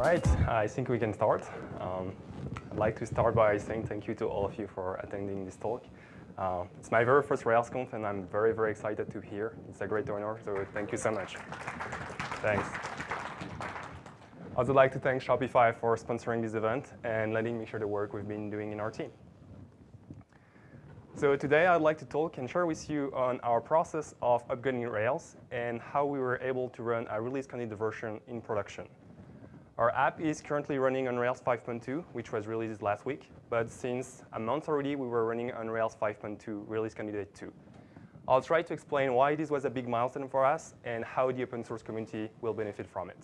right, I think we can start. Um, I'd like to start by saying thank you to all of you for attending this talk. Uh, it's my very first RailsConf, and I'm very, very excited to be here. It's a great honor, so thank you so much. Thanks. I'd also like to thank Shopify for sponsoring this event and letting me share the work we've been doing in our team. So today I'd like to talk and share with you on our process of upgrading Rails and how we were able to run a release candidate version in production. Our app is currently running on Rails 5.2, which was released last week. But since a month already, we were running on Rails 5.2 release candidate 2. I'll try to explain why this was a big milestone for us and how the open source community will benefit from it.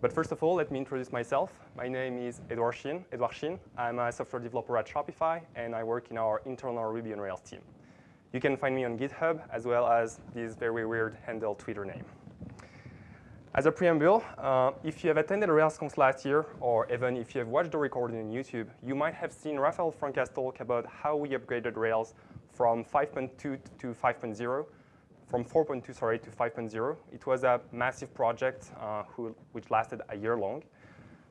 But first of all, let me introduce myself. My name is Edouard Chin. Edouard Chin. I'm a software developer at Shopify, and I work in our internal Ruby on Rails team. You can find me on GitHub, as well as this very weird handle Twitter name. As a preamble, uh, if you have attended RailsConf last year, or even if you have watched the recording on YouTube, you might have seen Rafael Franca's talk about how we upgraded Rails from 5.2 to 5.0, from 4.2, sorry, to 5.0. It was a massive project uh, who, which lasted a year long.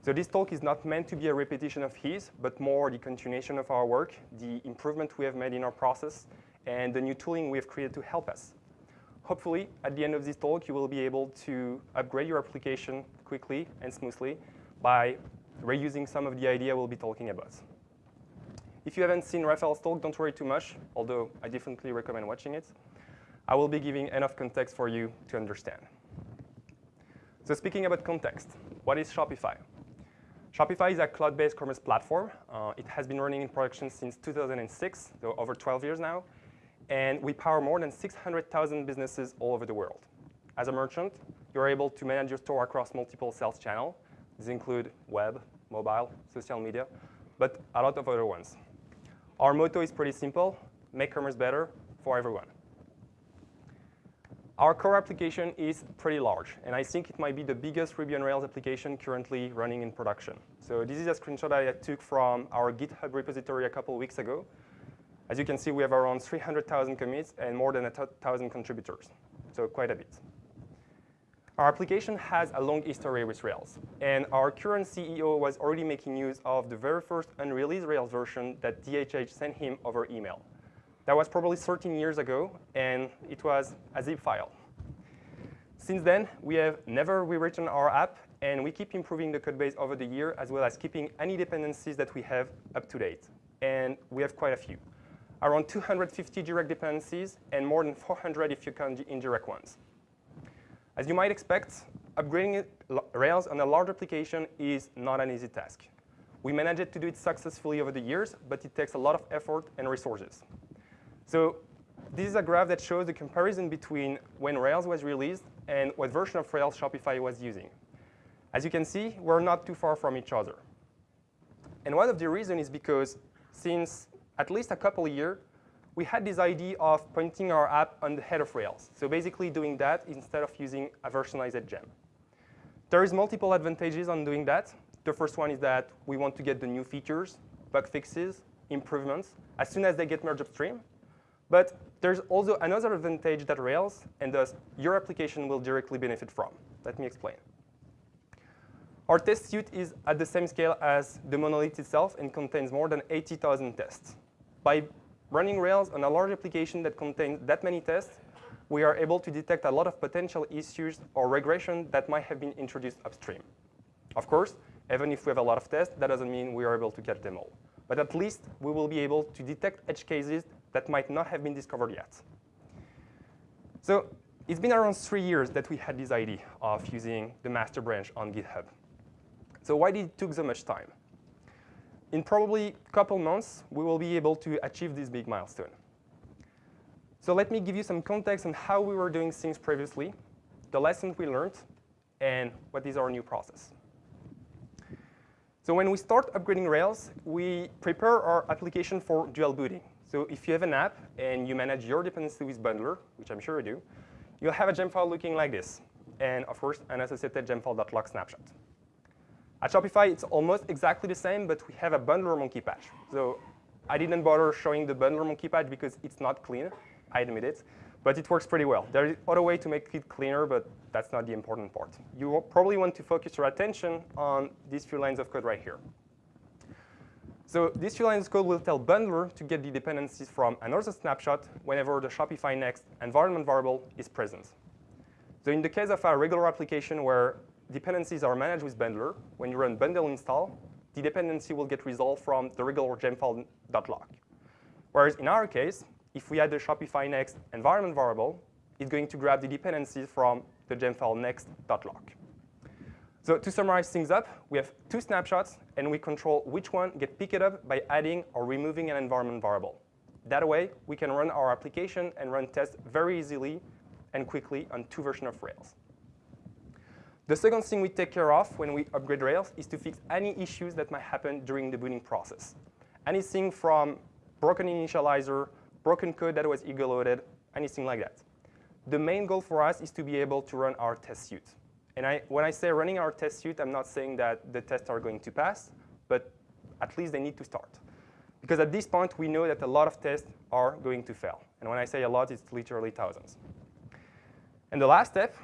So this talk is not meant to be a repetition of his, but more the continuation of our work, the improvement we have made in our process, and the new tooling we have created to help us. Hopefully, at the end of this talk, you will be able to upgrade your application quickly and smoothly by reusing some of the idea we'll be talking about. If you haven't seen Rafael's talk, don't worry too much, although I definitely recommend watching it. I will be giving enough context for you to understand. So speaking about context, what is Shopify? Shopify is a cloud-based commerce platform. Uh, it has been running in production since 2006, so over 12 years now and we power more than 600,000 businesses all over the world. As a merchant, you're able to manage your store across multiple sales channels. These include web, mobile, social media, but a lot of other ones. Our motto is pretty simple, make commerce better for everyone. Our core application is pretty large, and I think it might be the biggest Ruby on Rails application currently running in production. So this is a screenshot I took from our GitHub repository a couple weeks ago. As you can see, we have around 300,000 commits and more than 1,000 contributors, so quite a bit. Our application has a long history with Rails, and our current CEO was already making use of the very first unreleased Rails version that DHH sent him over email. That was probably 13 years ago, and it was a zip file. Since then, we have never rewritten our app, and we keep improving the code base over the year, as well as keeping any dependencies that we have up to date. And we have quite a few around 250 direct dependencies, and more than 400 if you count indirect ones. As you might expect, upgrading Rails on a large application is not an easy task. We managed to do it successfully over the years, but it takes a lot of effort and resources. So this is a graph that shows the comparison between when Rails was released and what version of Rails Shopify was using. As you can see, we're not too far from each other. And one of the reasons is because since at least a couple of years, we had this idea of pointing our app on the head of Rails. So basically doing that instead of using a versionalized gem. There is multiple advantages on doing that. The first one is that we want to get the new features, bug fixes, improvements, as soon as they get merged upstream. But there's also another advantage that Rails, and thus your application will directly benefit from. Let me explain. Our test suite is at the same scale as the monolith itself and contains more than 80,000 tests. By running Rails on a large application that contains that many tests, we are able to detect a lot of potential issues or regression that might have been introduced upstream. Of course, even if we have a lot of tests, that doesn't mean we are able to catch them all. But at least we will be able to detect edge cases that might not have been discovered yet. So it's been around three years that we had this idea of using the master branch on GitHub. So why did it take so much time? In probably a couple months, we will be able to achieve this big milestone. So let me give you some context on how we were doing things previously, the lessons we learned, and what is our new process. So when we start upgrading Rails, we prepare our application for dual booting. So if you have an app and you manage your dependency with Bundler, which I'm sure you do, you'll have a gem file looking like this. And of course, an associated gemfile.lock snapshot. At Shopify, it's almost exactly the same, but we have a bundler monkey patch. So I didn't bother showing the bundler monkey patch because it's not clean, I admit it. but it works pretty well. There is other way to make it cleaner, but that's not the important part. You probably want to focus your attention on these few lines of code right here. So these few lines of code will tell Bundler to get the dependencies from another snapshot whenever the Shopify Next environment variable is present. So in the case of a regular application where dependencies are managed with Bundler, when you run bundle install, the dependency will get resolved from the regular gemfile.lock. Whereas in our case, if we add the Shopify Next environment variable, it's going to grab the dependencies from the gemfile next.lock. So to summarize things up, we have two snapshots, and we control which one get picked up by adding or removing an environment variable. That way, we can run our application and run tests very easily and quickly on two versions of Rails. The second thing we take care of when we upgrade Rails is to fix any issues that might happen during the booting process. Anything from broken initializer, broken code that was eager-loaded, anything like that. The main goal for us is to be able to run our test suite. And I, when I say running our test suite, I'm not saying that the tests are going to pass, but at least they need to start. Because at this point, we know that a lot of tests are going to fail. And when I say a lot, it's literally thousands. And the last step,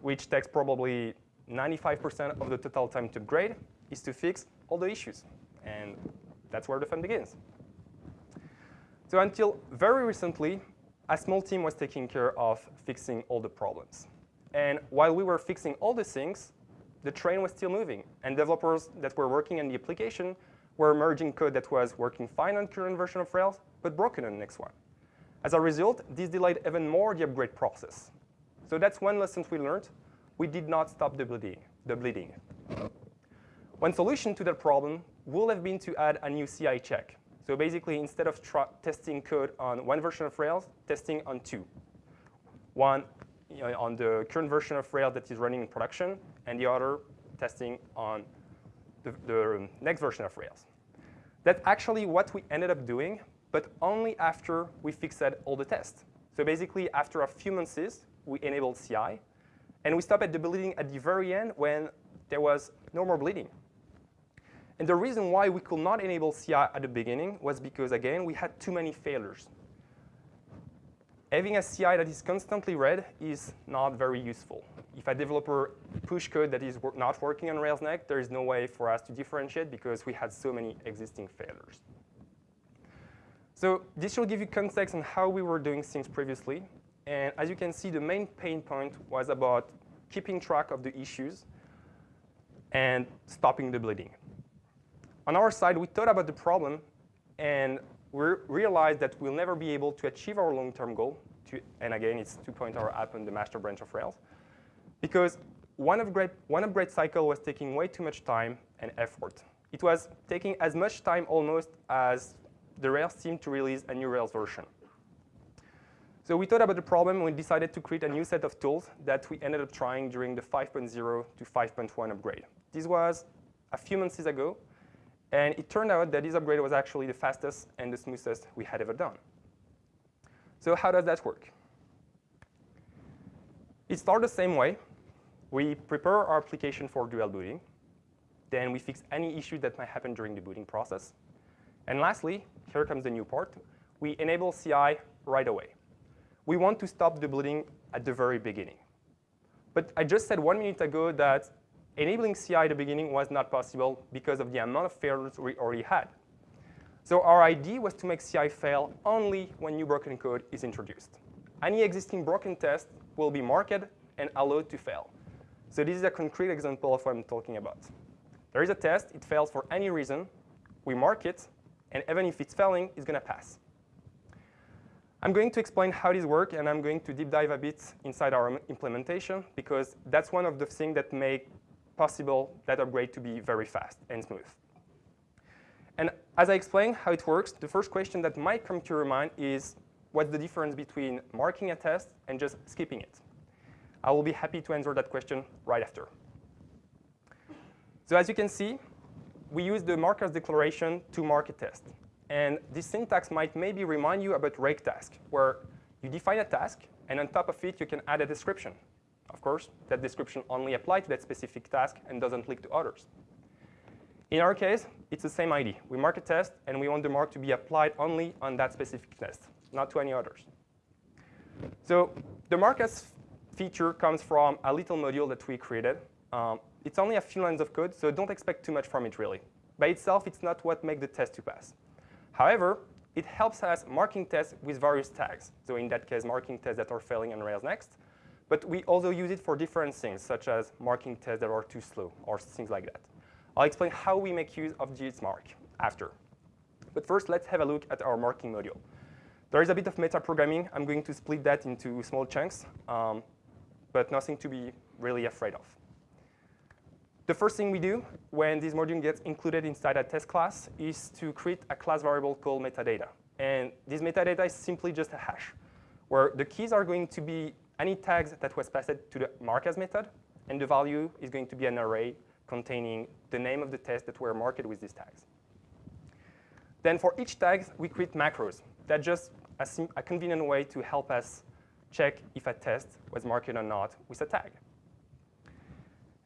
which takes probably 95% of the total time to upgrade, is to fix all the issues. And that's where the fun begins. So until very recently, a small team was taking care of fixing all the problems. And while we were fixing all the things, the train was still moving. And developers that were working on the application were merging code that was working fine on current version of Rails, but broken on the next one. As a result, this delayed even more the upgrade process. So that's one lesson we learned. We did not stop the bleeding. The bleeding. One solution to that problem would have been to add a new CI check. So basically, instead of testing code on one version of Rails, testing on two. One you know, on the current version of Rails that is running in production, and the other testing on the, the next version of Rails. That's actually what we ended up doing, but only after we fixed all the tests. So basically, after a few months, we enabled CI, and we stopped at the bleeding at the very end when there was no more bleeding. And the reason why we could not enable CI at the beginning was because, again, we had too many failures. Having a CI that is constantly red is not very useful. If a developer push code that is not working on Rails Next, there is no way for us to differentiate because we had so many existing failures. So this will give you context on how we were doing things previously. And as you can see, the main pain point was about keeping track of the issues and stopping the bleeding. On our side, we thought about the problem, and we realized that we'll never be able to achieve our long-term goal, to, and again, it's to point our app on the master branch of Rails, because one upgrade, one upgrade cycle was taking way too much time and effort. It was taking as much time almost as the Rails team to release a new Rails version. So we thought about the problem and we decided to create a new set of tools that we ended up trying during the 5.0 to 5.1 upgrade. This was a few months ago, and it turned out that this upgrade was actually the fastest and the smoothest we had ever done. So how does that work? It starts the same way. We prepare our application for dual booting. Then we fix any issue that might happen during the booting process. And lastly, here comes the new part. We enable CI right away we want to stop the bleeding at the very beginning. But I just said one minute ago that enabling CI at the beginning was not possible because of the amount of failures we already had. So our idea was to make CI fail only when new broken code is introduced. Any existing broken test will be marked and allowed to fail. So this is a concrete example of what I'm talking about. There is a test, it fails for any reason, we mark it, and even if it's failing, it's going to pass. I'm going to explain how this works, and I'm going to deep dive a bit inside our implementation, because that's one of the things that make possible that upgrade to be very fast and smooth. And as I explain how it works, the first question that might come to your mind is, what's the difference between marking a test and just skipping it? I will be happy to answer that question right after. So as you can see, we use the markAs declaration to mark a test. And this syntax might maybe remind you about rake task, where you define a task, and on top of it, you can add a description. Of course, that description only applies to that specific task and doesn't link to others. In our case, it's the same idea. We mark a test, and we want the mark to be applied only on that specific test, not to any others. So the mark as feature comes from a little module that we created. Um, it's only a few lines of code, so don't expect too much from it, really. By itself, it's not what makes the test to pass. However, it helps us marking tests with various tags. So in that case, marking tests that are failing on Rails Next. But we also use it for different things, such as marking tests that are too slow or things like that. I'll explain how we make use of this mark after. But first, let's have a look at our marking module. There is a bit of meta-programming. I'm going to split that into small chunks, um, but nothing to be really afraid of. The first thing we do when this module gets included inside a test class is to create a class variable called metadata. And this metadata is simply just a hash, where the keys are going to be any tags that was passed to the markAs method, and the value is going to be an array containing the name of the test that were marked with these tags. Then for each tag, we create macros. That's just a, a convenient way to help us check if a test was marked or not with a tag.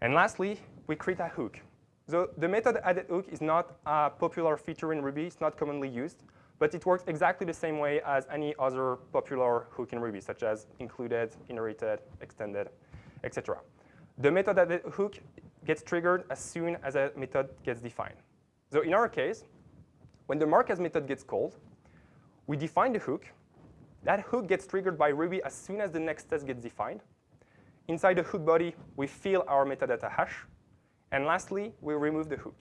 And lastly, we create a hook. So the method added hook is not a popular feature in Ruby. It's not commonly used. But it works exactly the same way as any other popular hook in Ruby, such as included, inherited, extended, etc. The method added hook gets triggered as soon as a method gets defined. So in our case, when the markAs method gets called, we define the hook. That hook gets triggered by Ruby as soon as the next test gets defined. Inside the hook body, we fill our metadata hash. And lastly, we remove the hook.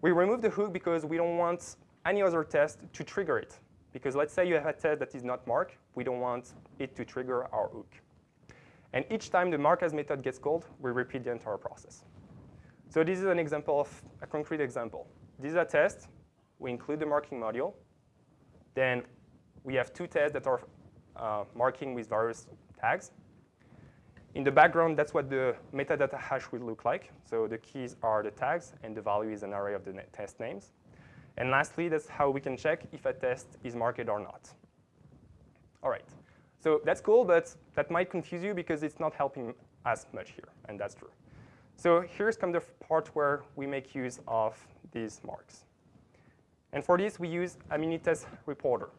We remove the hook because we don't want any other test to trigger it. Because let's say you have a test that is not marked. We don't want it to trigger our hook. And each time the markAs method gets called, we repeat the entire process. So this is an example of a concrete example. This is a test. We include the marking module. Then we have two tests that are uh, marking with various tags. In the background, that's what the metadata hash will look like. So the keys are the tags, and the value is an array of the test names. And lastly, that's how we can check if a test is marked or not. All right. So that's cool, but that might confuse you because it's not helping us much here, and that's true. So here's come the part where we make use of these marks. And for this, we use a Minitest reporter.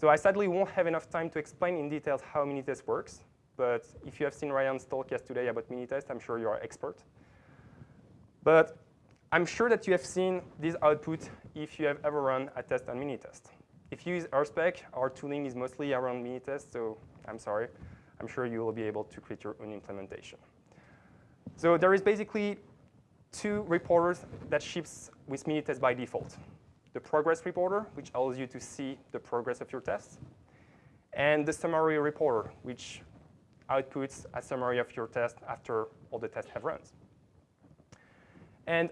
So I sadly won't have enough time to explain in detail how Minitest works. But if you have seen Ryan's talk yesterday about Minitest, I'm sure you're an expert. But I'm sure that you have seen this output if you have ever run a test on Minitest. If you use RSpec, our tooling is mostly around Minitest, so I'm sorry. I'm sure you will be able to create your own implementation. So there is basically two reporters that ships with Minitest by default. The progress reporter, which allows you to see the progress of your tests, and the summary reporter, which outputs a summary of your test after all the tests have run. And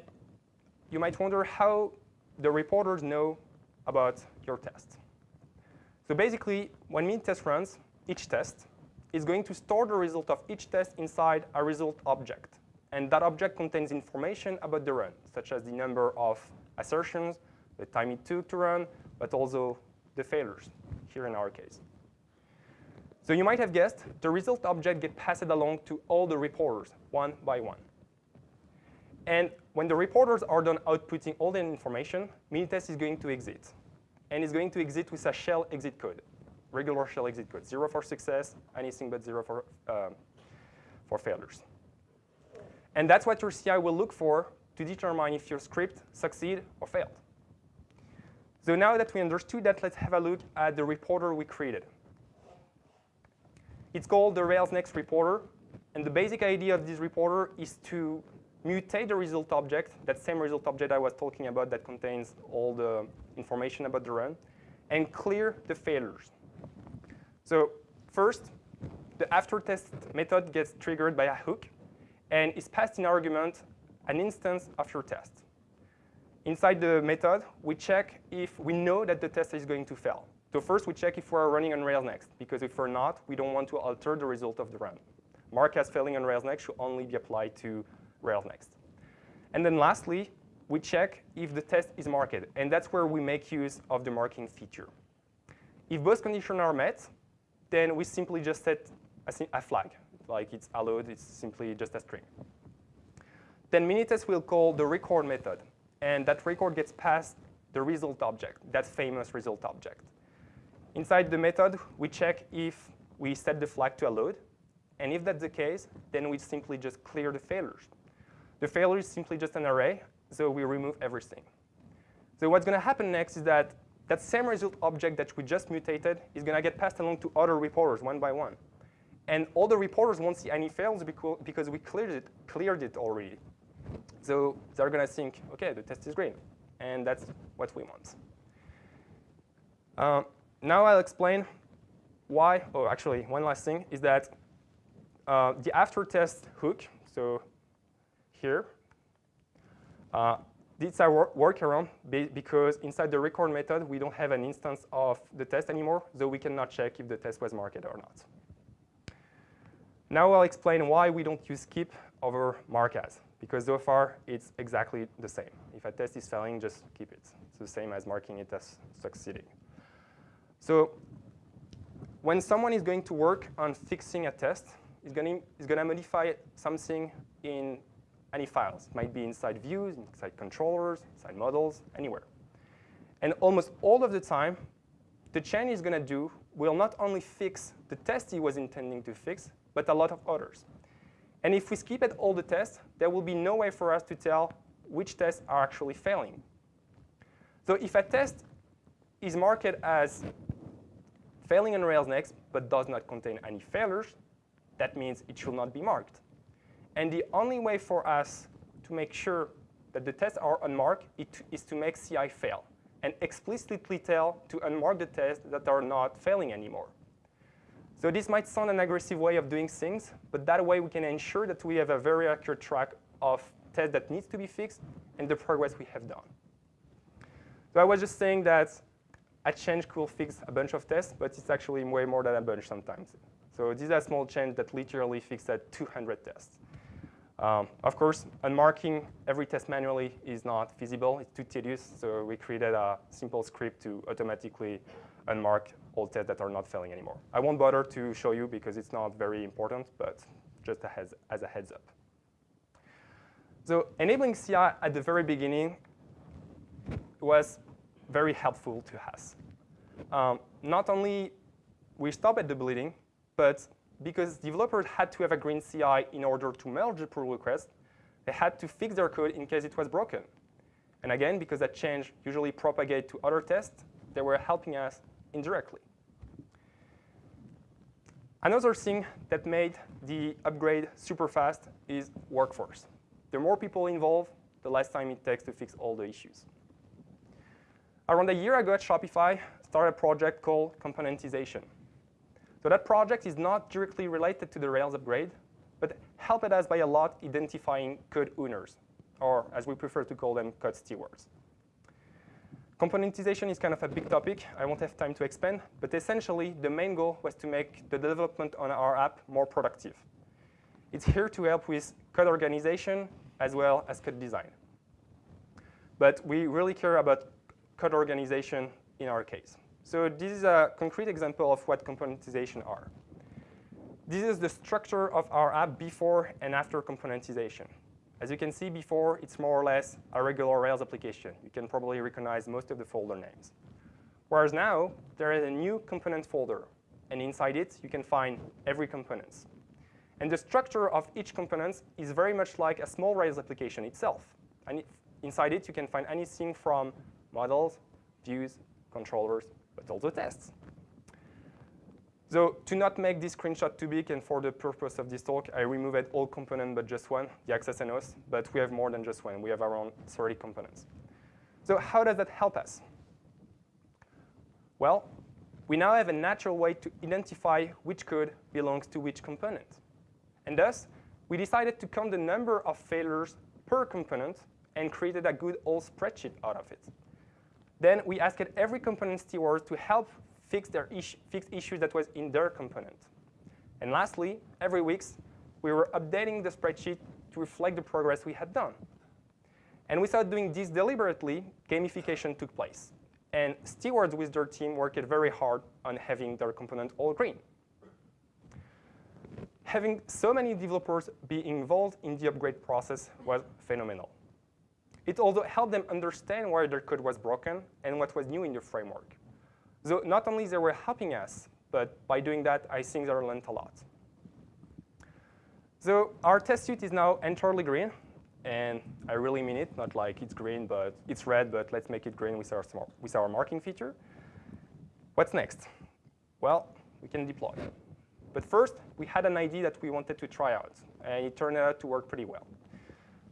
you might wonder how the reporters know about your test. So basically, when Minitest runs, each test is going to store the result of each test inside a result object. And that object contains information about the run, such as the number of assertions, the time it took to run, but also the failures, here in our case. So you might have guessed, the result object gets passed along to all the reporters, one by one. And when the reporters are done outputting all the information, Minitest is going to exit. And it's going to exit with a shell exit code, regular shell exit code, zero for success, anything but zero for, um, for failures. And that's what your CI will look for to determine if your script succeed or failed. So now that we understood that, let's have a look at the reporter we created. It's called the Rails Next reporter. And the basic idea of this reporter is to mutate the result object, that same result object I was talking about that contains all the information about the run, and clear the failures. So first, the after test method gets triggered by a hook and is passed in argument an instance of your test. Inside the method, we check if we know that the test is going to fail. So first, we check if we're running on Rails Next, because if we're not, we don't want to alter the result of the run. Mark as failing on Rails Next should only be applied to Rails Next. And then lastly, we check if the test is marked, and that's where we make use of the marking feature. If both conditions are met, then we simply just set a, a flag, like it's allowed, it's simply just a string. Then Minitest will call the record method, and that record gets passed the result object, that famous result object. Inside the method, we check if we set the flag to a load. And if that's the case, then we simply just clear the failures. The failure is simply just an array, so we remove everything. So what's going to happen next is that that same result object that we just mutated is going to get passed along to other reporters one by one. And all the reporters won't see any fails because we cleared it, cleared it already. So they're going to think, OK, the test is green. And that's what we want. Um, now I'll explain why. Oh, actually, one last thing is that uh, the after test hook, so here, uh, it's a workaround because inside the record method, we don't have an instance of the test anymore, so we cannot check if the test was marked or not. Now I'll explain why we don't use skip over mark as, because so far it's exactly the same. If a test is failing, just keep it. It's the same as marking it as succeeding. So when someone is going to work on fixing a test, is going to modify something in any files. It might be inside views, inside controllers, inside models, anywhere. And almost all of the time, the chain is going to do will not only fix the test he was intending to fix, but a lot of others. And if we skip at all the tests, there will be no way for us to tell which tests are actually failing. So if a test is marked as failing on Rails next, but does not contain any failures, that means it should not be marked. And the only way for us to make sure that the tests are unmarked is to make CI fail and explicitly tell to unmark the tests that are not failing anymore. So this might sound an aggressive way of doing things, but that way we can ensure that we have a very accurate track of tests that needs to be fixed and the progress we have done. So I was just saying that a change could fix a bunch of tests, but it's actually way more than a bunch sometimes. So these are small change that literally fixes 200 tests. Um, of course, unmarking every test manually is not feasible. It's too tedious, so we created a simple script to automatically unmark all tests that are not failing anymore. I won't bother to show you because it's not very important, but just as a heads up. So enabling CI at the very beginning was very helpful to us. Um, not only we stop at the bleeding, but because developers had to have a green CI in order to merge the pull request, they had to fix their code in case it was broken. And again, because that change usually propagate to other tests, they were helping us indirectly. Another thing that made the upgrade super fast is workforce. The more people involved, the less time it takes to fix all the issues. Around a year ago at Shopify, started a project called componentization. So that project is not directly related to the Rails upgrade, but helped us by a lot identifying code owners, or as we prefer to call them, code stewards. Componentization is kind of a big topic. I won't have time to expand, but essentially, the main goal was to make the development on our app more productive. It's here to help with code organization as well as code design. But we really care about code organization in our case. So this is a concrete example of what componentization are. This is the structure of our app before and after componentization. As you can see before, it's more or less a regular Rails application. You can probably recognize most of the folder names. Whereas now, there is a new component folder. And inside it, you can find every component. And the structure of each component is very much like a small Rails application itself. And inside it, you can find anything from models, views, controllers, but also tests. So to not make this screenshot too big, and for the purpose of this talk, I removed all components but just one, the access and host. But we have more than just one. We have around 30 components. So how does that help us? Well, we now have a natural way to identify which code belongs to which component. And thus, we decided to count the number of failures per component and created a good old spreadsheet out of it. Then we asked every component steward to help fix their fix issues that was in their component. And lastly, every week, we were updating the spreadsheet to reflect the progress we had done. And without doing this deliberately, gamification took place. And stewards with their team worked very hard on having their component all green. Having so many developers be involved in the upgrade process was phenomenal. It also helped them understand why their code was broken and what was new in the framework. So not only they were helping us, but by doing that, I think they learned a lot. So our test suite is now entirely green. And I really mean it, not like it's green, but it's red, but let's make it green with our, with our marking feature. What's next? Well, we can deploy. But first, we had an idea that we wanted to try out, and it turned out to work pretty well.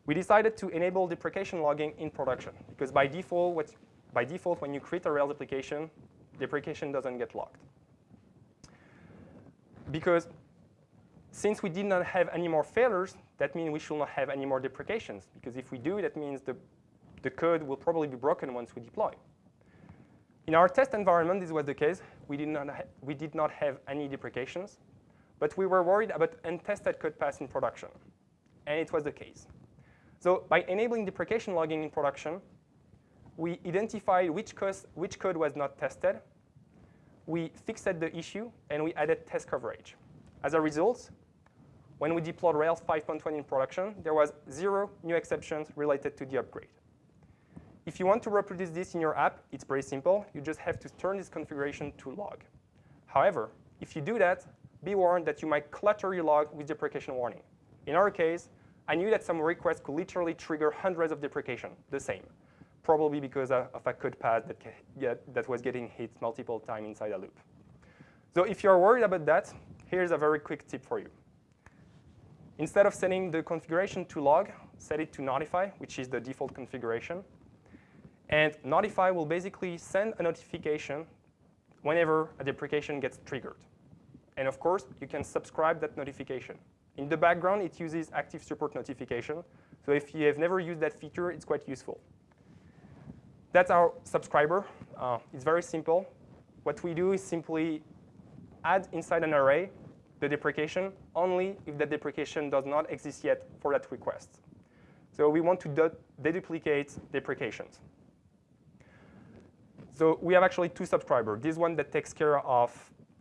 We decided to enable deprecation logging in production, because by default, what, by default, when you create a Rails application, deprecation doesn't get logged. Because since we did not have any more failures, that means we should not have any more deprecations. Because if we do, that means the, the code will probably be broken once we deploy. In our test environment, this was the case. We did not, we did not have any deprecations. But we were worried about untested code paths in production. And it was the case. So by enabling deprecation logging in production, we identified which, which code was not tested. We fixed the issue, and we added test coverage. As a result, when we deployed Rails 5.1 in production, there was zero new exceptions related to the upgrade. If you want to reproduce this in your app, it's pretty simple. You just have to turn this configuration to log. However, if you do that, be warned that you might clutter your log with deprecation warning. In our case, I knew that some requests could literally trigger hundreds of deprecation, the same, probably because of a code path that, get, that was getting hit multiple times inside a loop. So if you're worried about that, here's a very quick tip for you. Instead of setting the configuration to log, set it to notify, which is the default configuration. And notify will basically send a notification whenever a deprecation gets triggered. And of course, you can subscribe that notification. In the background, it uses active support notification. So if you have never used that feature, it's quite useful. That's our subscriber. Uh, it's very simple. What we do is simply add inside an array the deprecation only if the deprecation does not exist yet for that request. So we want to deduplicate deprecations. So we have actually two subscribers. This one that takes care of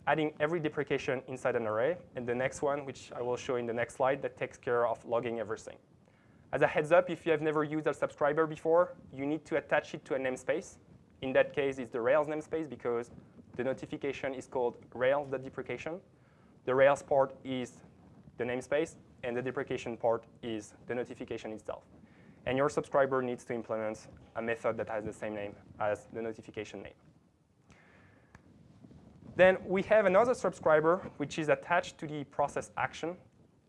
adding every deprecation inside an array, and the next one, which I will show in the next slide, that takes care of logging everything. As a heads up, if you have never used a subscriber before, you need to attach it to a namespace. In that case, it's the Rails namespace because the notification is called Rails.deprecation. The Rails part is the namespace, and the deprecation part is the notification itself. And your subscriber needs to implement a method that has the same name as the notification name. Then we have another subscriber, which is attached to the process action.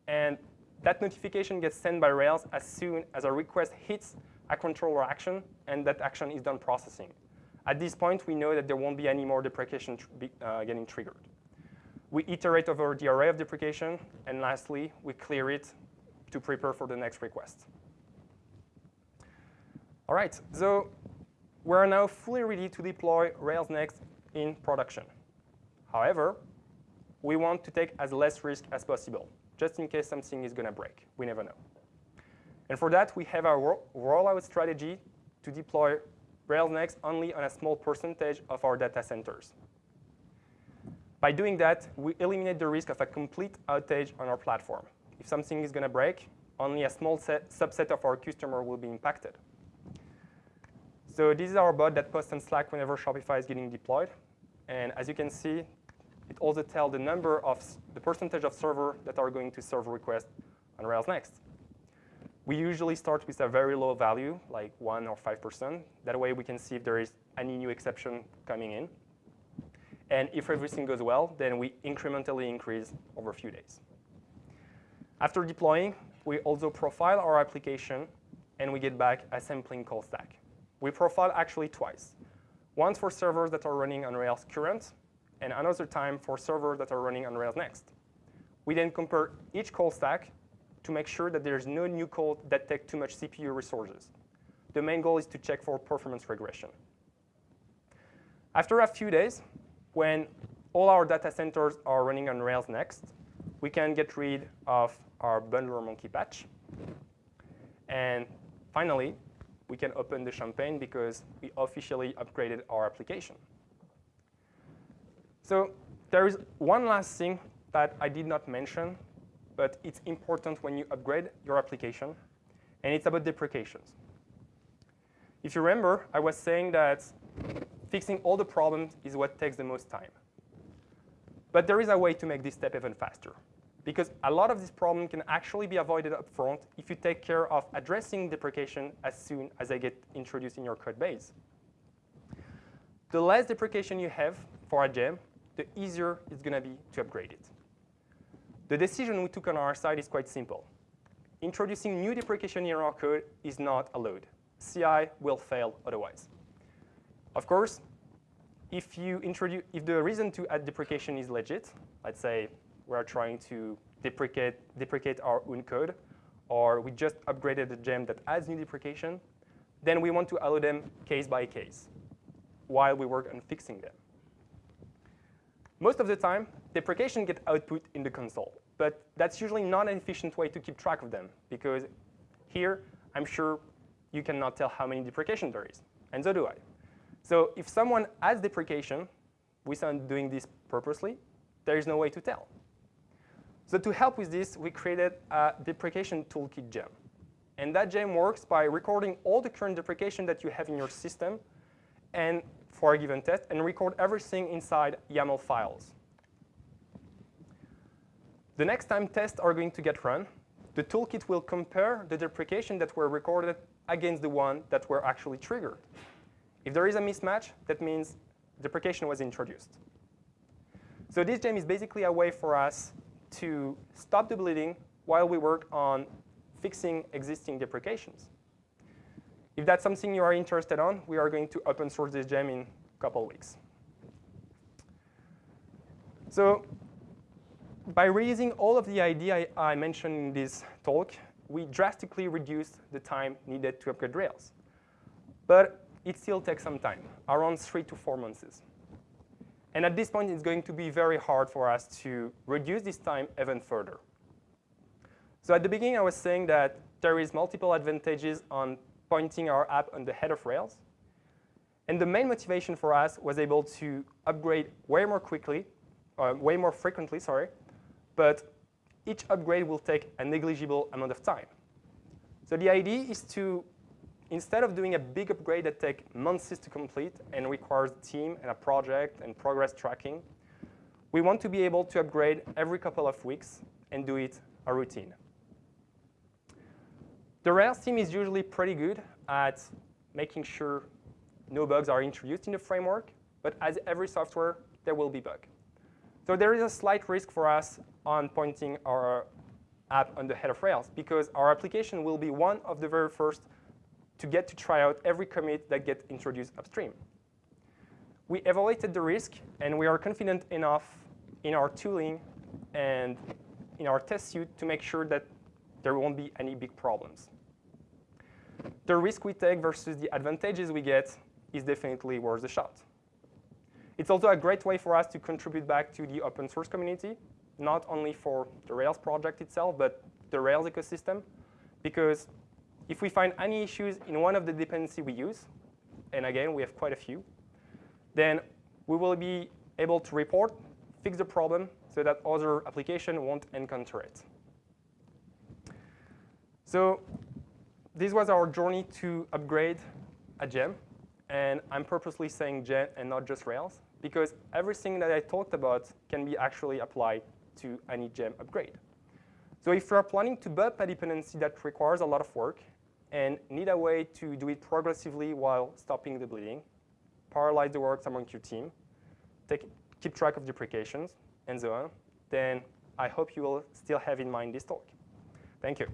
And that notification gets sent by Rails as soon as a request hits a controller action, and that action is done processing. At this point, we know that there won't be any more deprecation tr uh, getting triggered. We iterate over the array of deprecation, and lastly, we clear it to prepare for the next request. All right, so we're now fully ready to deploy Rails Next in production. However, we want to take as less risk as possible, just in case something is going to break. We never know. And for that, we have our rollout strategy to deploy Rails Next only on a small percentage of our data centers. By doing that, we eliminate the risk of a complete outage on our platform. If something is going to break, only a small set, subset of our customer will be impacted. So this is our bot that posts on Slack whenever Shopify is getting deployed. And as you can see, it also tells the number of the percentage of servers that are going to serve requests on Rails Next. We usually start with a very low value, like 1 or 5%. That way we can see if there is any new exception coming in. And if everything goes well, then we incrementally increase over a few days. After deploying, we also profile our application, and we get back a sampling call stack. We profile actually twice. Once for servers that are running on Rails current, and another time for servers that are running on Rails next. We then compare each call stack to make sure that there's no new code that take too much CPU resources. The main goal is to check for performance regression. After a few days, when all our data centers are running on Rails Next, we can get rid of our bundler monkey patch. And finally, we can open the champagne because we officially upgraded our application. So there is one last thing that I did not mention, but it's important when you upgrade your application, and it's about deprecations. If you remember, I was saying that fixing all the problems is what takes the most time. But there is a way to make this step even faster because a lot of this problem can actually be avoided up front if you take care of addressing deprecation as soon as they get introduced in your code base. The less deprecation you have for a gem, the easier it's going to be to upgrade it. The decision we took on our side is quite simple. Introducing new deprecation in our code is not allowed. CI will fail otherwise. Of course, if you introduce, if the reason to add deprecation is legit, let's say we're trying to deprecate, deprecate our own code, or we just upgraded a gem that adds new deprecation, then we want to allow them case by case while we work on fixing them. Most of the time, deprecation get output in the console, but that's usually not an efficient way to keep track of them, because here, I'm sure you cannot tell how many deprecation there is, and so do I. So if someone adds deprecation without doing this purposely, there is no way to tell. So to help with this, we created a deprecation toolkit gem. And that gem works by recording all the current deprecation that you have in your system and for a given test, and record everything inside YAML files. The next time tests are going to get run, the toolkit will compare the deprecation that were recorded against the one that were actually triggered. If there is a mismatch, that means deprecation was introduced. So this gem is basically a way for us to stop the bleeding while we work on fixing existing deprecations. If that's something you are interested on, we are going to open source this gem in a couple weeks. So by reusing all of the idea I, I mentioned in this talk, we drastically reduced the time needed to upgrade Rails. But it still takes some time, around three to four months. And at this point, it's going to be very hard for us to reduce this time even further. So at the beginning, I was saying that there is multiple advantages on pointing our app on the head of Rails. And the main motivation for us was able to upgrade way more quickly, uh, way more frequently, sorry, but each upgrade will take a negligible amount of time. So the idea is to instead of doing a big upgrade that takes months to complete and requires a team and a project and progress tracking, we want to be able to upgrade every couple of weeks and do it a routine. The Rails team is usually pretty good at making sure no bugs are introduced in the framework, but as every software, there will be bugs. So there is a slight risk for us on pointing our app on the head of Rails because our application will be one of the very first to get to try out every commit that gets introduced upstream. We evaluated the risk, and we are confident enough in our tooling and in our test suite to make sure that there won't be any big problems. The risk we take versus the advantages we get is definitely worth the shot. It's also a great way for us to contribute back to the open source community, not only for the Rails project itself, but the Rails ecosystem, because if we find any issues in one of the dependency we use, and again, we have quite a few, then we will be able to report, fix the problem, so that other application won't encounter it. So this was our journey to upgrade a gem. And I'm purposely saying gem and not just Rails, because everything that I talked about can be actually applied to any gem upgrade. So if you're planning to bump a dependency that requires a lot of work, and need a way to do it progressively while stopping the bleeding, parallelize the works among your team, take, keep track of deprecations, and so on, then I hope you will still have in mind this talk. Thank you.